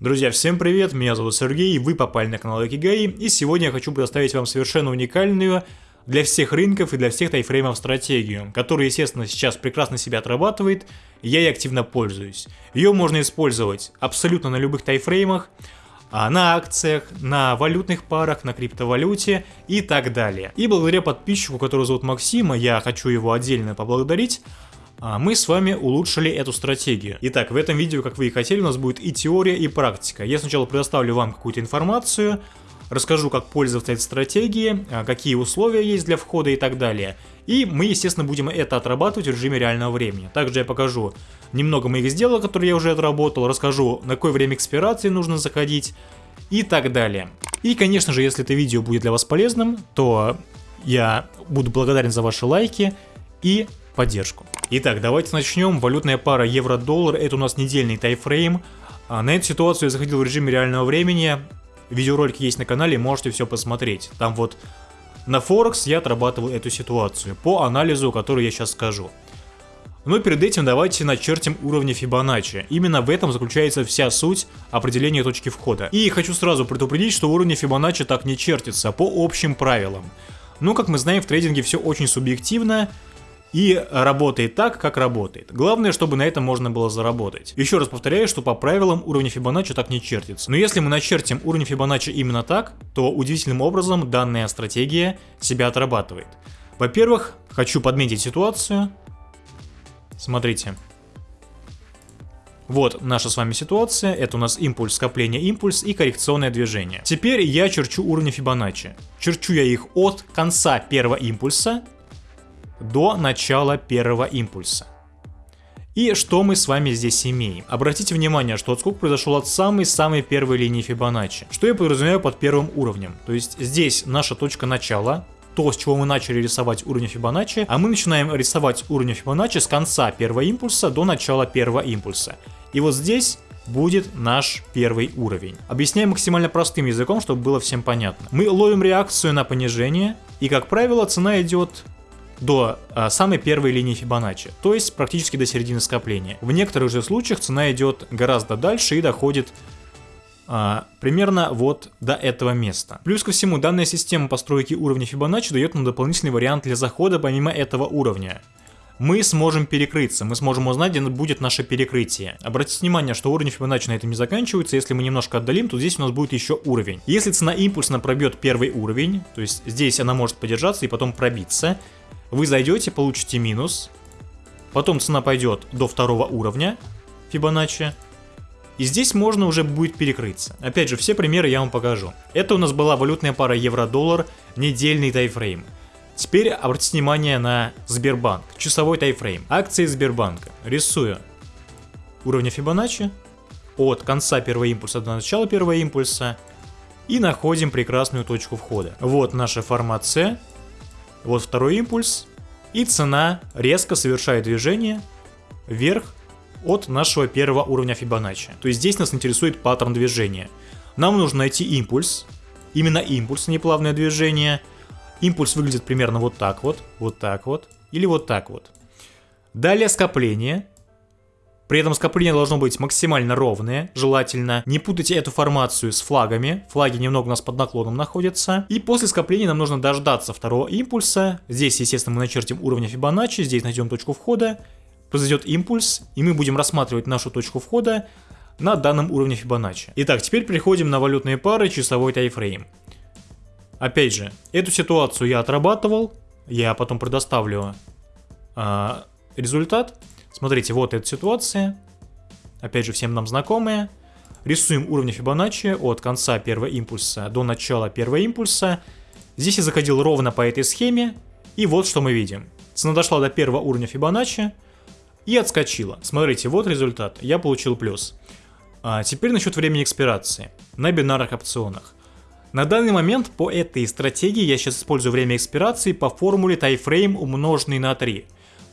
Друзья, всем привет, меня зовут Сергей, вы попали на канал Экигай, и сегодня я хочу предоставить вам совершенно уникальную для всех рынков и для всех тайфреймов стратегию, которая, естественно, сейчас прекрасно себя отрабатывает, и я ей активно пользуюсь. Ее можно использовать абсолютно на любых тайфреймах, а, на акциях, на валютных парах, на криптовалюте и так далее. И благодаря подписчику, которого зовут Максима, я хочу его отдельно поблагодарить, а, мы с вами улучшили эту стратегию. Итак, в этом видео, как вы и хотели, у нас будет и теория, и практика. Я сначала предоставлю вам какую-то информацию, расскажу, как пользоваться этой стратегией, а, какие условия есть для входа и так далее. И мы, естественно, будем это отрабатывать в режиме реального времени. Также я покажу немного моих сделок, которые я уже отработал, расскажу, на какое время экспирации нужно заходить и так далее. И, конечно же, если это видео будет для вас полезным, то я буду благодарен за ваши лайки и поддержку. Итак, давайте начнем. Валютная пара евро-доллар, это у нас недельный тайфрейм. А, на эту ситуацию я заходил в режиме реального времени. Видеоролик есть на канале, можете все посмотреть. Там вот на Форекс я отрабатывал эту ситуацию по анализу, который я сейчас скажу. Но перед этим давайте начертим уровни Фибоначчи. Именно в этом заключается вся суть определения точки входа. И хочу сразу предупредить, что уровни Фибоначчи так не чертятся по общим правилам. Но, как мы знаем, в трейдинге все очень субъективно, и работает так, как работает. Главное, чтобы на этом можно было заработать. Еще раз повторяю, что по правилам уровня Фибоначчи так не чертится. Но если мы начертим уровень Фибоначчи именно так, то удивительным образом данная стратегия себя отрабатывает. Во-первых, хочу подметить ситуацию. Смотрите. Вот наша с вами ситуация, это у нас импульс, скопление, импульс и коррекционное движение. Теперь я черчу уровни Фибоначчи. Черчу я их от конца первого импульса до начала первого импульса. И что мы с вами здесь имеем? Обратите внимание, что отскок произошел от самой-самой первой линии Фибоначчи. Что я подразумеваю под первым уровнем? То есть здесь наша точка начала, то, с чего мы начали рисовать уровень Фибоначчи, а мы начинаем рисовать уровень Фибоначчи с конца первого импульса до начала первого импульса. И вот здесь будет наш первый уровень. Объясняю максимально простым языком, чтобы было всем понятно. Мы ловим реакцию на понижение, и как правило цена идет до а, самой первой линии Фибоначчи, то есть практически до середины скопления. В некоторых же случаях цена идет гораздо дальше и доходит а, примерно вот до этого места. Плюс ко всему, данная система постройки уровня Фибоначчи дает нам дополнительный вариант для захода помимо этого уровня. Мы сможем перекрыться, мы сможем узнать, где будет наше перекрытие. Обратите внимание, что уровень Фибоначчи на этом не заканчивается, если мы немножко отдалим, то здесь у нас будет еще уровень. Если цена импульсно пробьет первый уровень, то есть здесь она может подержаться и потом пробиться, вы зайдете, получите минус, потом цена пойдет до второго уровня Фибоначчи, и здесь можно уже будет перекрыться. Опять же, все примеры я вам покажу. Это у нас была валютная пара евро-доллар, недельный тайфрейм. Теперь обратите внимание на Сбербанк, часовой тайфрейм. Акции Сбербанка. Рисую уровня Фибоначчи от конца первого импульса до начала первого импульса и находим прекрасную точку входа. Вот наша формация вот второй импульс, и цена резко совершает движение вверх от нашего первого уровня Фибоначчи. То есть здесь нас интересует паттерн движения. Нам нужно найти импульс, именно импульс, а не плавное движение. Импульс выглядит примерно вот так вот, вот так вот, или вот так вот. Далее скопление, при этом скопление должно быть максимально ровное, желательно. Не путайте эту формацию с флагами. Флаги немного у нас под наклоном находятся. И после скопления нам нужно дождаться второго импульса. Здесь, естественно, мы начертим уровень Фибоначчи, здесь найдем точку входа. Произойдет импульс, и мы будем рассматривать нашу точку входа на данном уровне Фибоначчи. Итак, теперь переходим на валютные пары, часовой тайфрейм. Опять же, эту ситуацию я отрабатывал, я потом предоставлю э, результат. Смотрите, вот эта ситуация. Опять же, всем нам знакомая. Рисуем уровни Фибоначчи от конца первого импульса до начала первого импульса. Здесь я заходил ровно по этой схеме. И вот что мы видим. Цена дошла до первого уровня Фибоначчи и отскочила. Смотрите, вот результат. Я получил плюс. А теперь насчет времени экспирации на бинарных опционах. На данный момент по этой стратегии я сейчас использую время экспирации по формуле тайфрейм умноженный на 3.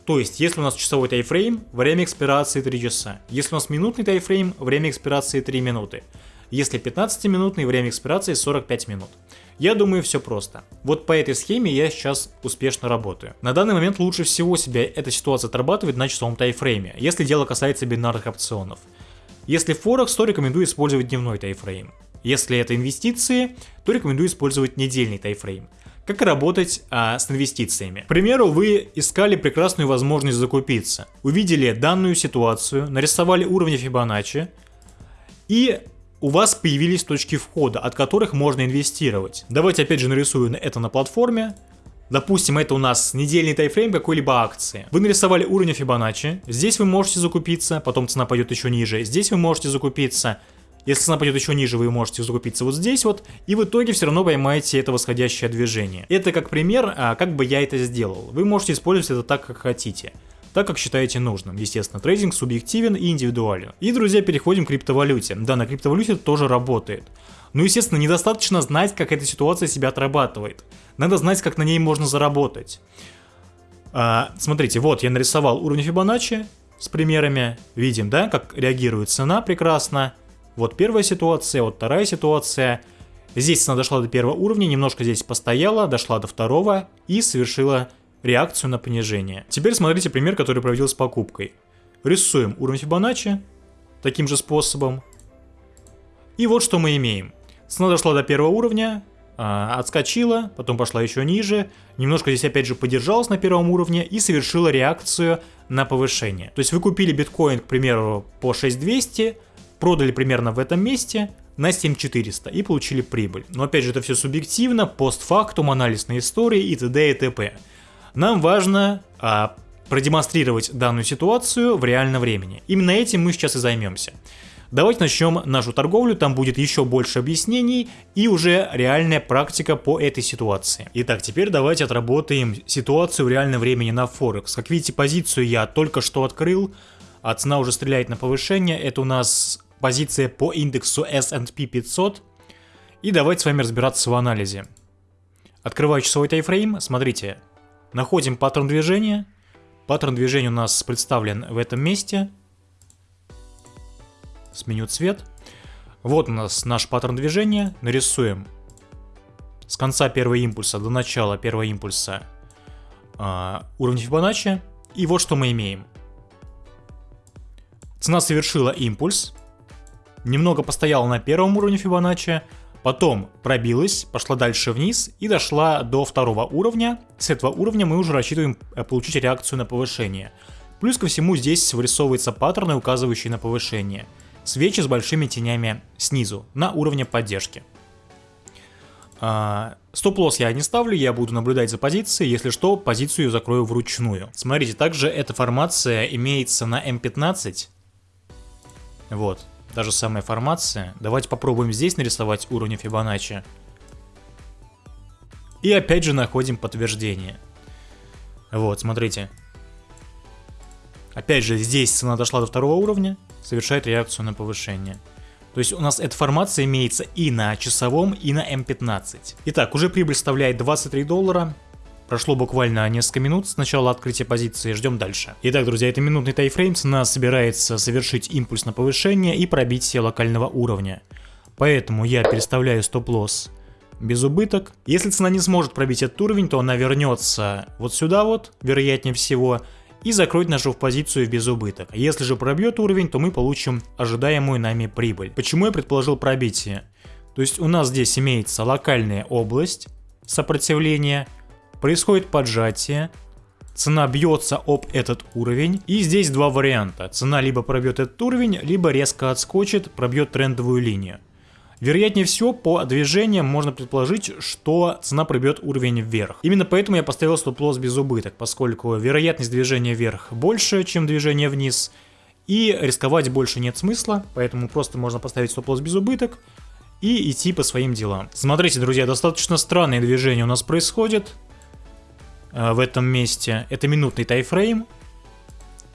То есть, если у нас часовой тайфрейм, время экспирации 3 часа. Если у нас минутный тайфрейм, время экспирации 3 минуты. Если 15-минутный, время экспирации 45 минут. Я думаю, все просто. Вот по этой схеме я сейчас успешно работаю. На данный момент лучше всего себя эта ситуация отрабатывает на часовом тайфрейме, если дело касается бинарных опционов. Если Форекс, то рекомендую использовать дневной тайфрейм. Если это инвестиции, то рекомендую использовать недельный тайфрейм. Как работать а, с инвестициями? К примеру, вы искали прекрасную возможность закупиться, увидели данную ситуацию, нарисовали уровни Фибоначчи, и у вас появились точки входа, от которых можно инвестировать. Давайте опять же нарисую это на платформе. Допустим, это у нас недельный тайфрейм какой-либо акции. Вы нарисовали уровень Фибоначчи, здесь вы можете закупиться, потом цена пойдет еще ниже, здесь вы можете закупиться, если цена пойдет еще ниже, вы можете закупиться вот здесь вот, и в итоге все равно поймаете это восходящее движение. Это как пример, а, как бы я это сделал. Вы можете использовать это так, как хотите так как считаете нужным. Естественно, трейдинг субъективен и индивидуален. И, друзья, переходим к криптовалюте. Да, на криптовалюте это тоже работает. Но, естественно, недостаточно знать, как эта ситуация себя отрабатывает. Надо знать, как на ней можно заработать. А, смотрите, вот я нарисовал уровень Фибоначчи с примерами. Видим, да, как реагирует цена прекрасно. Вот первая ситуация, вот вторая ситуация. Здесь цена дошла до первого уровня, немножко здесь постояла, дошла до второго и совершила реакцию на понижение. Теперь смотрите пример, который проводил с покупкой. Рисуем уровень Фибоначчи таким же способом. И вот что мы имеем. Цена дошла до первого уровня, а, отскочила, потом пошла еще ниже, немножко здесь опять же подержалась на первом уровне и совершила реакцию на повышение. То есть вы купили биткоин, к примеру, по 6200, продали примерно в этом месте на 7400 и получили прибыль. Но опять же это все субъективно, постфактум, анализ на истории и т.д. и т.п. Нам важно а, продемонстрировать данную ситуацию в реальном времени. Именно этим мы сейчас и займемся. Давайте начнем нашу торговлю, там будет еще больше объяснений и уже реальная практика по этой ситуации. Итак, теперь давайте отработаем ситуацию в реальном времени на Форекс. Как видите, позицию я только что открыл, а цена уже стреляет на повышение. Это у нас позиция по индексу S&P 500. И давайте с вами разбираться в анализе. Открываю часовой тайфрейм, смотрите, Находим паттерн движения. Паттерн движения у нас представлен в этом месте. Сменю цвет. Вот у нас наш паттерн движения. Нарисуем с конца первого импульса до начала первого импульса э, уровень Фибоначчи. И вот что мы имеем. Цена совершила импульс, немного постояла на первом уровне Фибоначчи, Потом пробилась, пошла дальше вниз и дошла до второго уровня. С этого уровня мы уже рассчитываем э, получить реакцию на повышение. Плюс ко всему здесь вырисовываются паттерны, указывающие на повышение. Свечи с большими тенями снизу, на уровне поддержки. А, стоп-лосс я не ставлю, я буду наблюдать за позицией, если что, позицию закрою вручную. Смотрите, также эта формация имеется на М15. Вот, Та же самая формация. Давайте попробуем здесь нарисовать уровень Фибоначчи. И опять же находим подтверждение. Вот, смотрите. Опять же, здесь цена дошла до второго уровня, совершает реакцию на повышение. То есть у нас эта формация имеется и на часовом, и на М15. Итак, уже прибыль составляет 23 доллара. Прошло буквально несколько минут с начала открытия позиции, ждем дальше. Итак, друзья, это минутный тайфрейм, цена собирается совершить импульс на повышение и пробить все локального уровня. Поэтому я переставляю стоп-лосс без убыток. Если цена не сможет пробить этот уровень, то она вернется вот сюда вот, вероятнее всего, и закроет нашу позицию в безубыток. Если же пробьет уровень, то мы получим ожидаемую нами прибыль. Почему я предположил пробитие? То есть у нас здесь имеется локальная область сопротивления, происходит поджатие, цена бьется об этот уровень, и здесь два варианта. Цена либо пробьет этот уровень, либо резко отскочит, пробьет трендовую линию. Вероятнее всего, по движениям можно предположить, что цена пробьет уровень вверх. Именно поэтому я поставил стоп-лосс без убыток, поскольку вероятность движения вверх больше, чем движение вниз, и рисковать больше нет смысла, поэтому просто можно поставить стоп-лосс без убыток и идти по своим делам. Смотрите, друзья, достаточно странные движения у нас происходят. Э, в этом месте. Это минутный тайфрейм.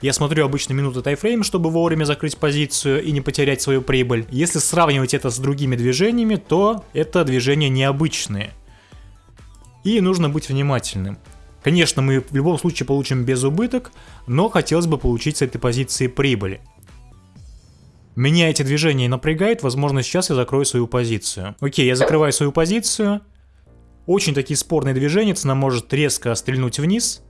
Я смотрю обычно минуты тайфрейм, чтобы вовремя закрыть позицию и не потерять свою прибыль. Если сравнивать это с другими движениями, то это движения необычные. И нужно быть внимательным. Конечно, мы в любом случае получим без убыток, но хотелось бы получить с этой позиции прибыли. Меня эти движения напрягают, возможно сейчас я закрою свою позицию. Окей, я закрываю свою позицию, очень такие спорные движения, цена может резко стрельнуть вниз,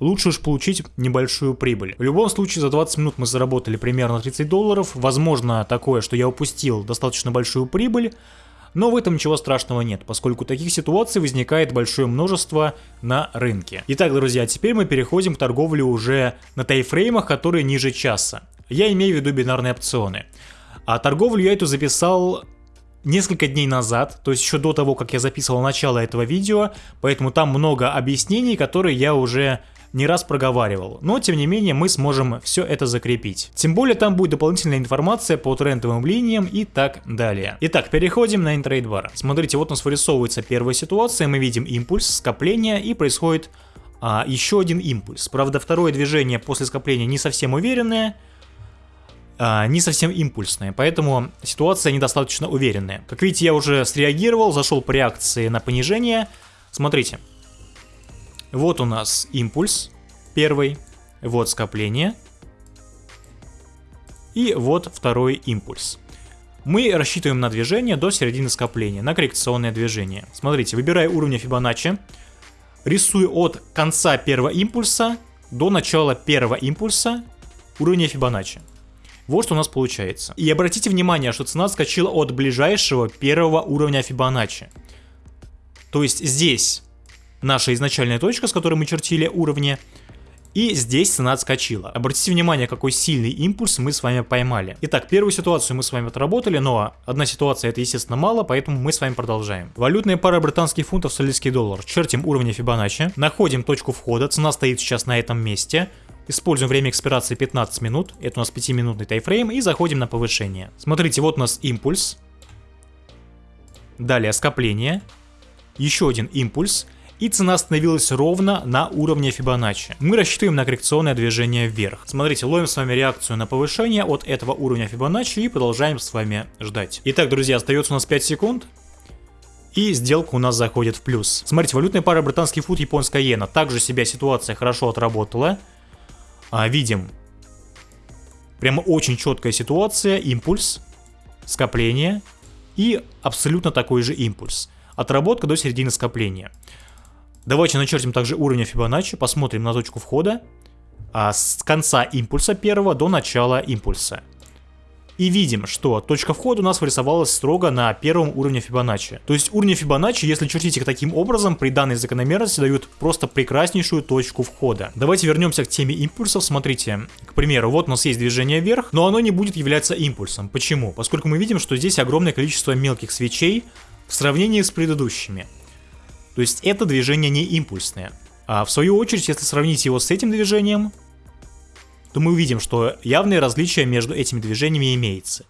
лучше уж получить небольшую прибыль. В любом случае, за 20 минут мы заработали примерно 30 долларов. Возможно такое, что я упустил достаточно большую прибыль, но в этом ничего страшного нет, поскольку таких ситуаций возникает большое множество на рынке. Итак, друзья, теперь мы переходим к торговле уже на тайфреймах, которые ниже часа. Я имею в виду бинарные опционы. А торговлю я эту записал несколько дней назад, то есть еще до того, как я записывал начало этого видео, поэтому там много объяснений, которые я уже не раз проговаривал, но тем не менее мы сможем все это закрепить. Тем более там будет дополнительная информация по трендовым линиям и так далее. Итак, переходим на интрейдбар. Смотрите, вот у нас вырисовывается первая ситуация, мы видим импульс, скопление и происходит а, еще один импульс. Правда, второе движение после скопления не совсем уверенное, а, не совсем импульсные, поэтому ситуация недостаточно уверенная. Как видите, я уже среагировал, зашел по реакции на понижение. Смотрите, вот у нас импульс первый, вот скопление, и вот второй импульс. Мы рассчитываем на движение до середины скопления, на коррекционное движение. Смотрите, выбираю уровень Фибоначчи, рисую от конца первого импульса до начала первого импульса уровня Фибоначчи. Вот что у нас получается. И обратите внимание, что цена скачила от ближайшего первого уровня Фибоначчи. То есть здесь наша изначальная точка, с которой мы чертили уровни, и здесь цена отскочила. Обратите внимание, какой сильный импульс мы с вами поймали. Итак, первую ситуацию мы с вами отработали, но одна ситуация это, естественно, мало, поэтому мы с вами продолжаем. Валютная пара британских фунтов, австралийский доллар. Чертим уровни Фибоначчи, находим точку входа, цена стоит сейчас на этом месте. Используем время экспирации 15 минут, это у нас 5-минутный тайфрейм, и заходим на повышение. Смотрите, вот у нас импульс. Далее скопление. Еще один импульс. И цена остановилась ровно на уровне Фибоначчи. Мы рассчитываем на коррекционное движение вверх. Смотрите, ловим с вами реакцию на повышение от этого уровня Фибоначчи и продолжаем с вами ждать. Итак, друзья, остается у нас 5 секунд. И сделка у нас заходит в плюс. Смотрите, валютная пара британский фут, японская иена. Также себя ситуация хорошо отработала а, видим прямо очень четкая ситуация, импульс, скопление и абсолютно такой же импульс. Отработка до середины скопления. Давайте начертим также уровень Фибоначчи, посмотрим на точку входа а, с конца импульса первого до начала импульса. И видим, что точка входа у нас вырисовалась строго на первом уровне Фибоначчи. То есть уровни Фибоначчи, если чертить их таким образом, при данной закономерности дают просто прекраснейшую точку входа. Давайте вернемся к теме импульсов. Смотрите, к примеру, вот у нас есть движение вверх, но оно не будет являться импульсом. Почему? Поскольку мы видим, что здесь огромное количество мелких свечей в сравнении с предыдущими. То есть это движение не импульсное. А в свою очередь, если сравнить его с этим движением, то мы увидим, что явные различия между этими движениями имеется.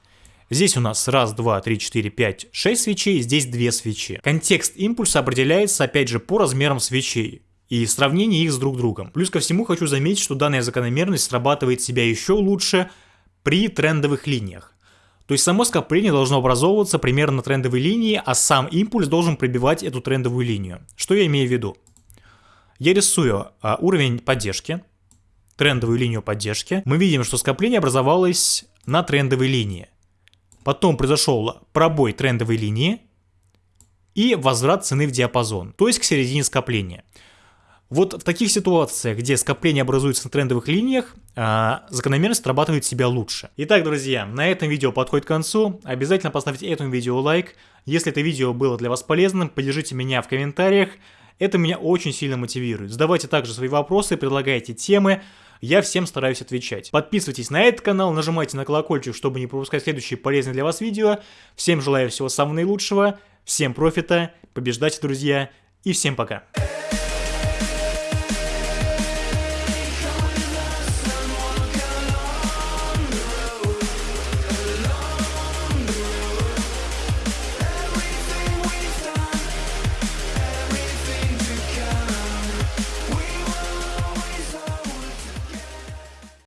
Здесь у нас раз, два, три, четыре, пять, шесть свечей, здесь две свечи. Контекст импульса определяется опять же по размерам свечей и сравнение их с друг другом. Плюс ко всему хочу заметить, что данная закономерность срабатывает себя еще лучше при трендовых линиях. То есть само скопление должно образовываться примерно на трендовой линии, а сам импульс должен пробивать эту трендовую линию. Что я имею в виду? Я рисую а, уровень поддержки, трендовую линию поддержки, мы видим, что скопление образовалось на трендовой линии. Потом произошел пробой трендовой линии и возврат цены в диапазон, то есть к середине скопления. Вот в таких ситуациях, где скопление образуется на трендовых линиях, а, закономерность срабатывает себя лучше. Итак, друзья, на этом видео подходит к концу. Обязательно поставьте этому видео лайк. Если это видео было для вас полезным, поддержите меня в комментариях. Это меня очень сильно мотивирует. Задавайте также свои вопросы, предлагайте темы. Я всем стараюсь отвечать. Подписывайтесь на этот канал, нажимайте на колокольчик, чтобы не пропускать следующие полезные для вас видео. Всем желаю всего самого наилучшего, всем профита, побеждайте, друзья, и всем пока.